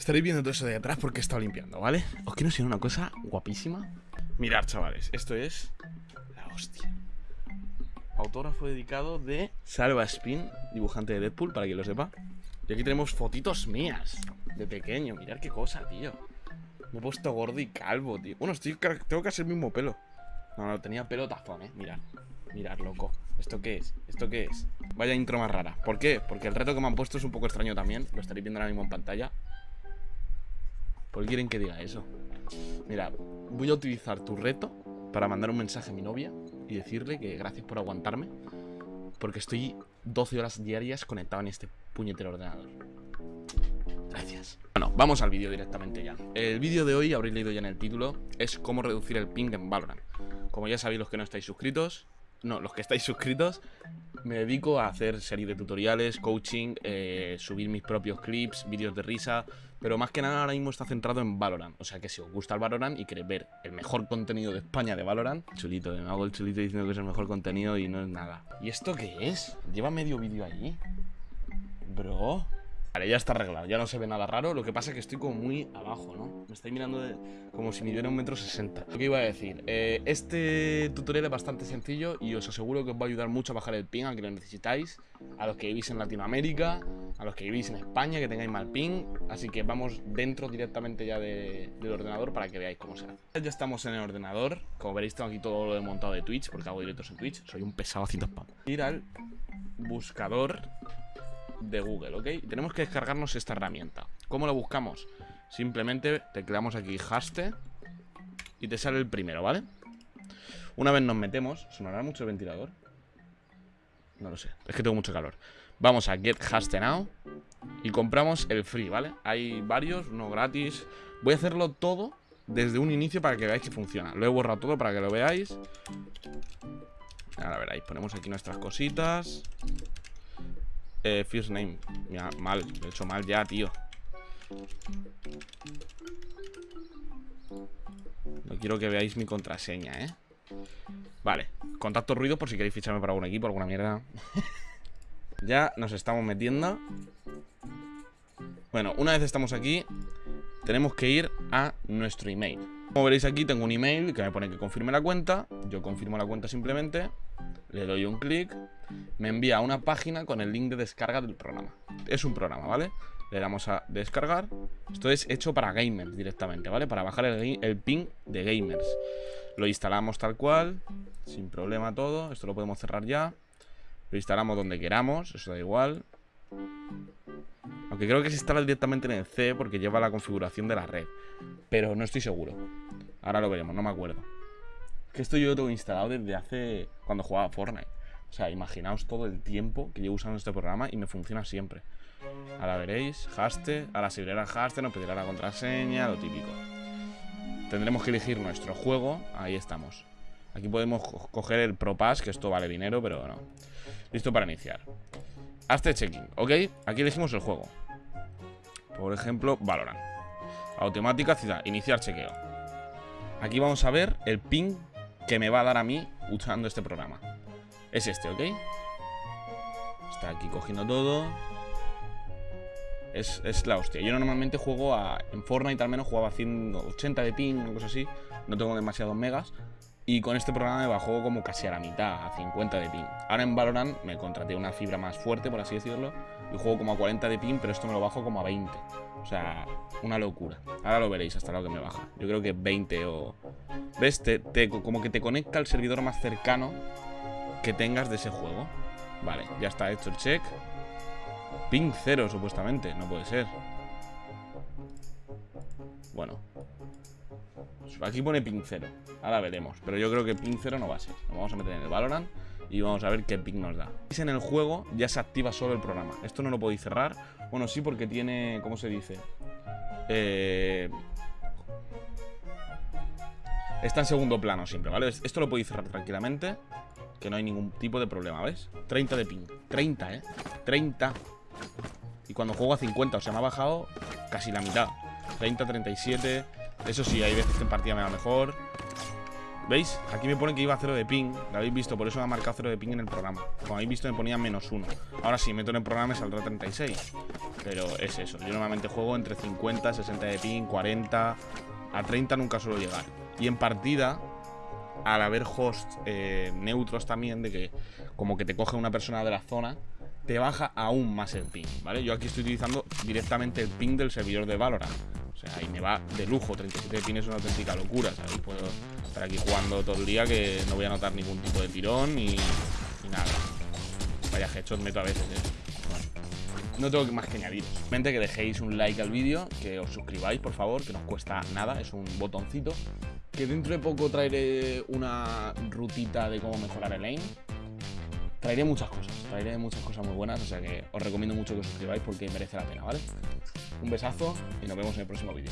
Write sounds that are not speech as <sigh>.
Estaréis viendo todo eso de atrás porque he estado limpiando, ¿vale? Os quiero enseñar una cosa guapísima. Mirad, chavales, esto es la hostia. Autógrafo dedicado de Salva Spin, dibujante de Deadpool, para quien lo sepa. Y aquí tenemos fotitos mías de pequeño. Mirad qué cosa, tío. Me he puesto gordo y calvo, tío. Bueno, estoy, tengo casi el mismo pelo. No, no, tenía pelo tazón, eh. Mirad. Mirad, loco. ¿Esto qué es? ¿Esto qué es? Vaya intro más rara. ¿Por qué? Porque el reto que me han puesto es un poco extraño también. Lo estaréis viendo ahora mismo en pantalla. ¿Por qué quieren que diga eso? Mira, voy a utilizar tu reto para mandar un mensaje a mi novia y decirle que gracias por aguantarme. Porque estoy 12 horas diarias conectado en este puñetero ordenador. Gracias. Bueno, vamos al vídeo directamente ya. El vídeo de hoy, habréis leído ya en el título, es cómo reducir el ping en Valorant. Como ya sabéis los que no estáis suscritos, no, los que estáis suscritos, me dedico a hacer series de tutoriales, coaching, eh, subir mis propios clips, vídeos de risa, pero más que nada ahora mismo está centrado en Valorant. O sea que si os gusta el Valorant y queréis ver el mejor contenido de España de Valorant, chulito, me hago el chulito diciendo que es el mejor contenido y no es nada. ¿Y esto qué es? ¿Lleva medio vídeo ahí? Bro... Vale, ya está arreglado, ya no se ve nada raro Lo que pasa es que estoy como muy abajo, ¿no? Me estáis mirando como si midiera un metro sesenta. Lo que iba a decir, eh, este tutorial es bastante sencillo Y os aseguro que os va a ayudar mucho a bajar el ping a que lo necesitáis A los que vivís en Latinoamérica A los que vivís en España, que tengáis mal ping. Así que vamos dentro directamente ya del ordenador para que veáis cómo se hace. Ya estamos en el ordenador. Como veréis tengo aquí todo lo de montado de Twitch Porque hago directos en Twitch, soy un pesado haciendo spam. Ir al buscador de Google, ¿ok? Tenemos que descargarnos esta herramienta. ¿Cómo lo buscamos? Simplemente tecleamos aquí haste y te sale el primero, ¿vale? Una vez nos metemos, ¿sonará mucho el ventilador? No lo sé, es que tengo mucho calor Vamos a Get Haste Now Y compramos el free, ¿vale? Hay varios, uno gratis Voy a hacerlo todo desde un inicio para que veáis que funciona Lo he borrado todo para que lo veáis Ahora veréis, ponemos aquí nuestras cositas eh, first name. Mira, mal. Lo he hecho mal ya, tío. No quiero que veáis mi contraseña, ¿eh? Vale. Contacto ruido por si queréis ficharme para algún equipo, alguna mierda. <laughs> ya nos estamos metiendo. Bueno, una vez estamos aquí, tenemos que ir a nuestro email. Como veréis aquí, tengo un email que me pone que confirme la cuenta. Yo confirmo la cuenta simplemente. Le doy un clic me envía a una página con el link de descarga del programa. Es un programa, ¿vale? Le damos a descargar. Esto es hecho para gamers directamente, ¿vale? Para bajar el, el ping de gamers. Lo instalamos tal cual, sin problema todo. Esto lo podemos cerrar ya. Lo instalamos donde queramos, eso da igual. Aunque creo que se instala directamente en el C porque lleva la configuración de la red. Pero no estoy seguro. Ahora lo veremos, no me acuerdo. Que esto yo lo tengo instalado desde hace... Cuando jugaba Fortnite. O sea, imaginaos todo el tiempo que llevo usando este programa y me funciona siempre. Ahora veréis, haste, ahora si el haste nos pedirá la contraseña, lo típico. Tendremos que elegir nuestro juego, ahí estamos. Aquí podemos coger el Pro Pass, que esto vale dinero, pero no. Listo para iniciar. Hazte checking, ¿ok? Aquí elegimos el juego. Por ejemplo, Valorant. Automática ciudad, iniciar chequeo. Aquí vamos a ver el ping que me va a dar a mí usando este programa. Es este, ¿ok? Está aquí cogiendo todo es, es, la hostia Yo normalmente juego a... En Fortnite al menos jugaba a 180 de ping o cosas así No tengo demasiados megas Y con este programa me bajó como casi a la mitad A 50 de ping Ahora en Valorant me contraté una fibra más fuerte, por así decirlo Y juego como a 40 de ping Pero esto me lo bajo como a 20 O sea, una locura Ahora lo veréis hasta lo que me baja Yo creo que 20 o... ¿Ves? como que te conecta al servidor más cercano que tengas de ese juego. Vale, ya está hecho el check. Ping cero, supuestamente. No puede ser. Bueno. Aquí pone ping cero. Ahora veremos. Pero yo creo que ping cero no va a ser. Nos vamos a meter en el Valorant y vamos a ver qué ping nos da. En el juego ya se activa solo el programa. Esto no lo podéis cerrar. Bueno, sí, porque tiene... ¿Cómo se dice? Eh... Está en segundo plano siempre, ¿vale? Esto lo podéis cerrar tranquilamente que no hay ningún tipo de problema, ¿ves? 30 de ping 30, ¿eh? 30 Y cuando juego a 50, o sea, me ha bajado casi la mitad 30, 37 Eso sí, hay veces que en partida me va mejor ¿Veis? Aquí me pone que iba a 0 de ping Lo habéis visto, por eso me ha marcado 0 de ping en el programa Como habéis visto me ponía menos 1 Ahora sí, meto en el programa me saldrá 36 Pero es eso. Yo normalmente juego entre 50, 60 de ping, 40. A 30 nunca suelo llegar. Y en partida, al haber hosts eh, neutros también, de que como que te coge una persona de la zona, te baja aún más el ping, ¿vale? Yo aquí estoy utilizando directamente el ping del servidor de Valorant. O sea, ahí me va de lujo, 37 de ping es una auténtica locura, ¿sabes? Puedo estar aquí jugando todo el día que no voy a notar ningún tipo de tirón y, nada. Vaya headshot meto a veces, ¿eh? no tengo más que añadir. Simplemente que dejéis un like al vídeo, que os suscribáis, por favor, que no os cuesta nada, es un botoncito. Que dentro de poco traeré una rutita de cómo mejorar el aim traeré muchas cosas, traeré muchas cosas muy buenas, o sea que os recomiendo mucho que os suscribáis porque merece la pena, ¿vale? Un besazo y nos vemos en el próximo vídeo.